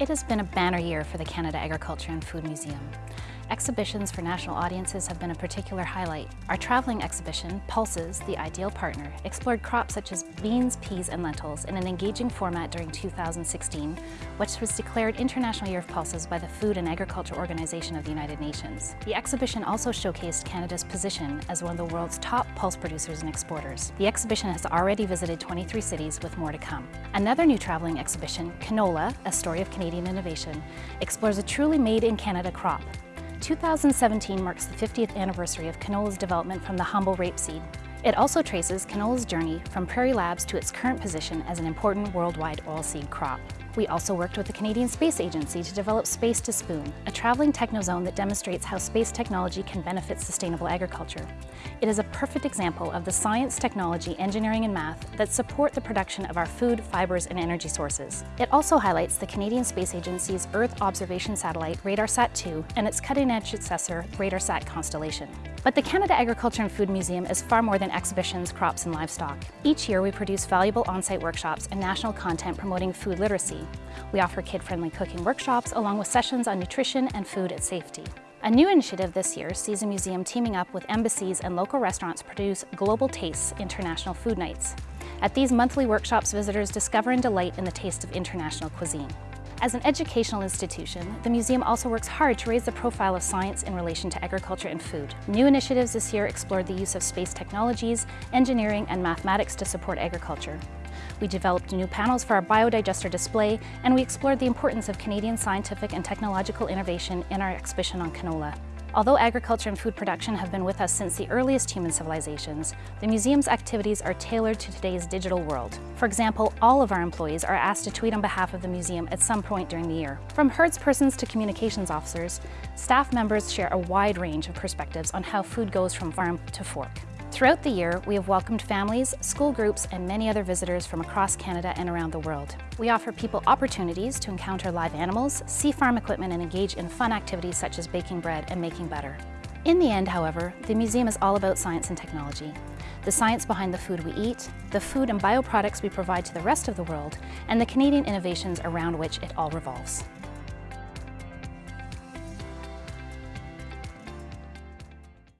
It has been a banner year for the Canada Agriculture and Food Museum. Exhibitions for national audiences have been a particular highlight. Our traveling exhibition, Pulses, the Ideal Partner, explored crops such as beans, peas and lentils in an engaging format during 2016, which was declared International Year of Pulses by the Food and Agriculture Organization of the United Nations. The exhibition also showcased Canada's position as one of the world's top pulse producers and exporters. The exhibition has already visited 23 cities with more to come. Another new traveling exhibition, Canola, A Story of Canadian Innovation, explores a truly made-in-Canada crop 2017 marks the 50th anniversary of canola's development from the humble rapeseed. It also traces canola's journey from Prairie Labs to its current position as an important worldwide oilseed crop. We also worked with the Canadian Space Agency to develop Space to Spoon, a traveling technozone that demonstrates how space technology can benefit sustainable agriculture. It is a perfect example of the science, technology, engineering, and math that support the production of our food, fibers, and energy sources. It also highlights the Canadian Space Agency's Earth observation satellite, RADARSAT-2, and its cutting-edge successor, RADARSAT Constellation. But the Canada Agriculture and Food Museum is far more than exhibitions, crops, and livestock. Each year we produce valuable on-site workshops and national content promoting food literacy. We offer kid-friendly cooking workshops along with sessions on nutrition and food and safety. A new initiative this year sees the museum teaming up with embassies and local restaurants produce Global Tastes International Food Nights. At these monthly workshops, visitors discover and delight in the taste of international cuisine. As an educational institution, the museum also works hard to raise the profile of science in relation to agriculture and food. New initiatives this year explored the use of space technologies, engineering, and mathematics to support agriculture. We developed new panels for our biodigester display, and we explored the importance of Canadian scientific and technological innovation in our exhibition on canola. Although agriculture and food production have been with us since the earliest human civilizations, the museum's activities are tailored to today's digital world. For example, all of our employees are asked to tweet on behalf of the museum at some point during the year. From herdspersons to communications officers, staff members share a wide range of perspectives on how food goes from farm to fork. Throughout the year, we have welcomed families, school groups, and many other visitors from across Canada and around the world. We offer people opportunities to encounter live animals, see farm equipment, and engage in fun activities such as baking bread and making butter. In the end, however, the museum is all about science and technology. The science behind the food we eat, the food and bioproducts we provide to the rest of the world, and the Canadian innovations around which it all revolves.